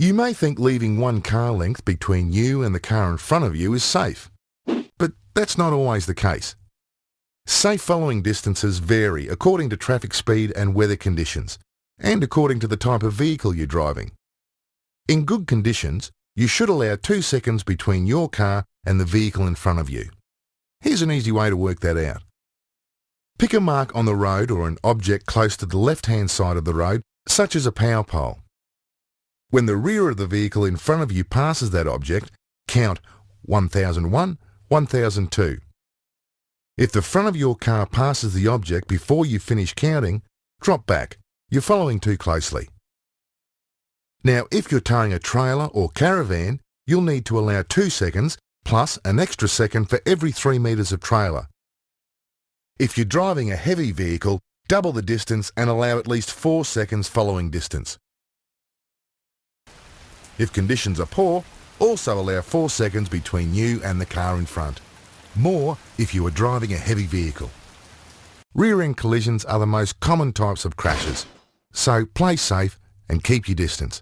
You may think leaving one car length between you and the car in front of you is safe, but that's not always the case. Safe following distances vary according to traffic speed and weather conditions, and according to the type of vehicle you're driving. In good conditions, you should allow two seconds between your car and the vehicle in front of you. Here's an easy way to work that out. Pick a mark on the road or an object close to the left-hand side of the road, such as a power pole. When the rear of the vehicle in front of you passes that object, count 1001, 1002. If the front of your car passes the object before you finish counting, drop back. You're following too closely. Now, if you're towing a trailer or caravan, you'll need to allow 2 seconds plus an extra second for every 3 metres of trailer. If you're driving a heavy vehicle, double the distance and allow at least 4 seconds following distance. If conditions are poor, also allow 4 seconds between you and the car in front. More if you are driving a heavy vehicle. Rear-end collisions are the most common types of crashes, so play safe and keep your distance.